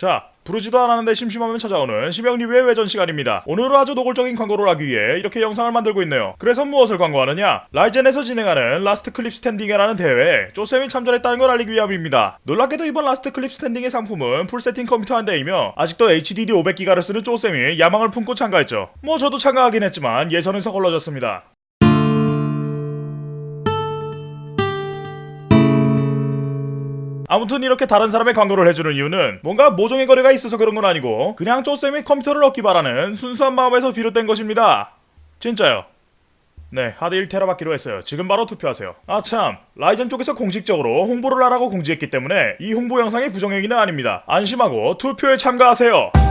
자, 부르지도 않았는데 심심하면 찾아오는 심형 리뷰의 외전 시간입니다. 오늘은 아주 노골적인 광고를 하기 위해 이렇게 영상을 만들고 있네요. 그래서 무엇을 광고하느냐? 라이젠에서 진행하는 Last Clip Standing이라는 대회에 쪼쌤이 참전했다는 걸 알리기 위함입니다. 놀랍게도 이번 Last Clip Standing의 상품은 full setting 컴퓨터 한 대이며 아직도 HDD 500기가를 쓰는 쪼쌤이 야망을 품고 참가했죠. 뭐 저도 참가하긴 했지만 예선에서 걸러졌습니다. 아무튼 이렇게 다른 사람의 광고를 해주는 이유는 뭔가 모종의 거래가 있어서 그런 건 아니고 그냥 쪼쌤이 컴퓨터를 얻기 바라는 순수한 마음에서 비롯된 것입니다. 진짜요. 네, 하드 1테라 받기로 했어요. 지금 바로 투표하세요. 아 참, 라이젠 쪽에서 공식적으로 홍보를 하라고 공지했기 때문에 이 홍보 영상이 부정행위는 아닙니다. 안심하고 투표에 참가하세요.